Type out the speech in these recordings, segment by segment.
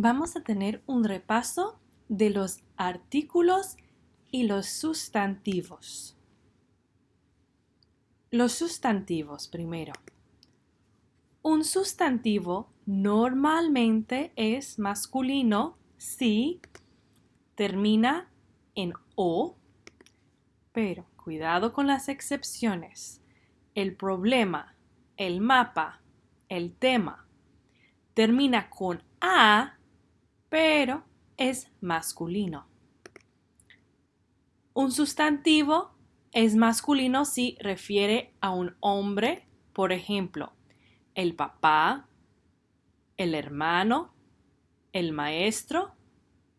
vamos a tener un repaso de los artículos y los sustantivos. Los sustantivos primero. Un sustantivo normalmente es masculino si termina en o, pero cuidado con las excepciones. El problema, el mapa, el tema termina con a, pero es masculino. Un sustantivo es masculino si refiere a un hombre, por ejemplo, el papá, el hermano, el maestro,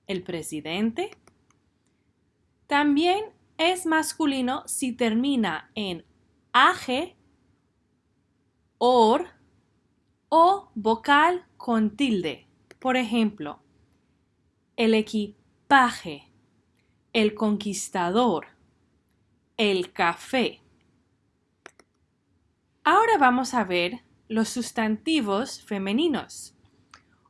el presidente. También es masculino si termina en age, or o vocal con tilde. Por ejemplo, el equipaje, el conquistador, el café. Ahora vamos a ver los sustantivos femeninos.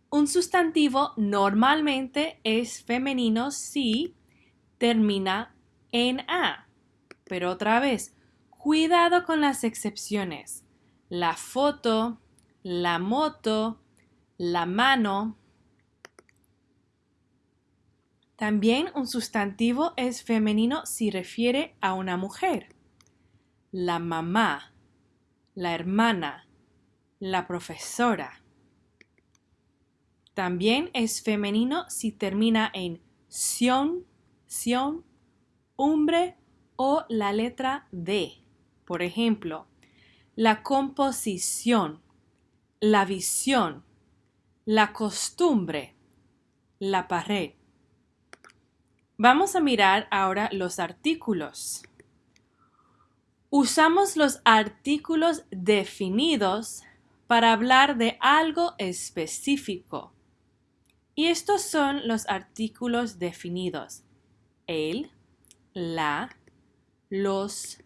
Un sustantivo normalmente es femenino si termina en A. Pero otra vez, cuidado con las excepciones. La foto, la moto, la mano, también un sustantivo es femenino si refiere a una mujer. La mamá, la hermana, la profesora. También es femenino si termina en sion, sion, hombre o la letra D. Por ejemplo, la composición, la visión, la costumbre, la pared. Vamos a mirar ahora los artículos. Usamos los artículos definidos para hablar de algo específico. Y estos son los artículos definidos. El, la, los,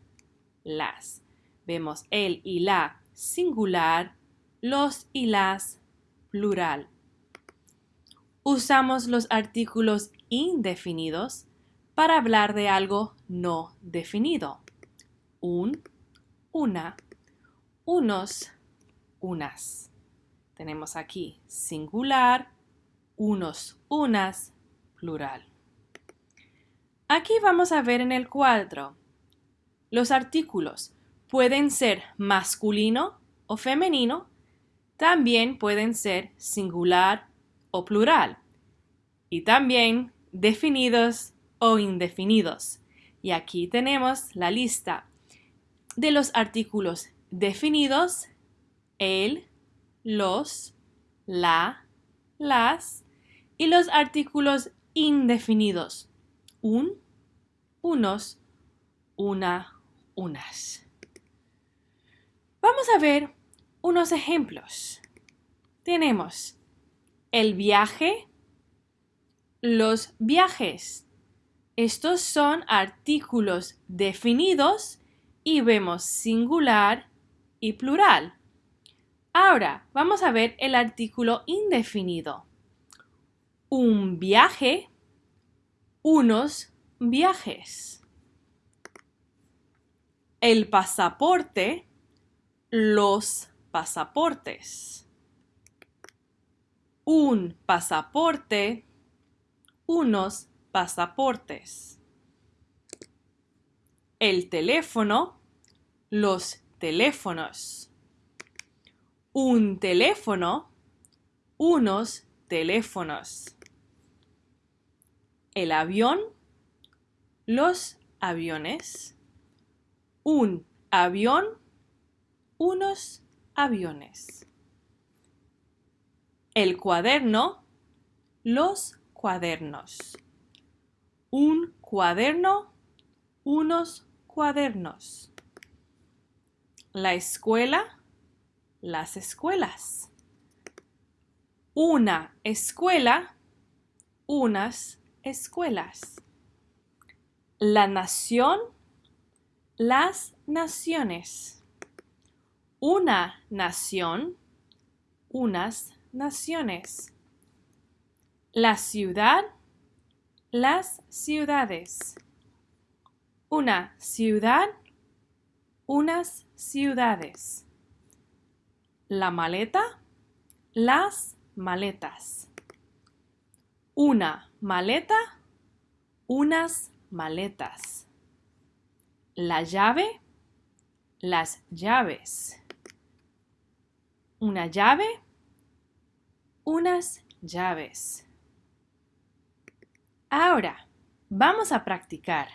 las. Vemos el y la singular, los y las plural. Usamos los artículos indefinidos para hablar de algo no definido. Un, una, unos, unas. Tenemos aquí singular, unos, unas, plural. Aquí vamos a ver en el cuadro. Los artículos pueden ser masculino o femenino, también pueden ser singular o plural y también definidos o indefinidos. Y aquí tenemos la lista de los artículos definidos, el, los, la, las, y los artículos indefinidos, un, unos, una, unas. Vamos a ver unos ejemplos. Tenemos el viaje, los viajes. Estos son artículos definidos y vemos singular y plural. Ahora vamos a ver el artículo indefinido. Un viaje, unos viajes. El pasaporte, los pasaportes. Un pasaporte, unos pasaportes. El teléfono, los teléfonos. Un teléfono, unos teléfonos. El avión, los aviones. Un avión, unos aviones. El cuaderno, los cuadernos. Un cuaderno, unos cuadernos. La escuela, las escuelas. Una escuela, unas escuelas. La nación, las naciones. Una nación, unas naciones La ciudad, las ciudades. Una ciudad, unas ciudades. La maleta, las maletas. Una maleta, unas maletas. La llave, las llaves. Una llave, unas llaves. Ahora, vamos a practicar.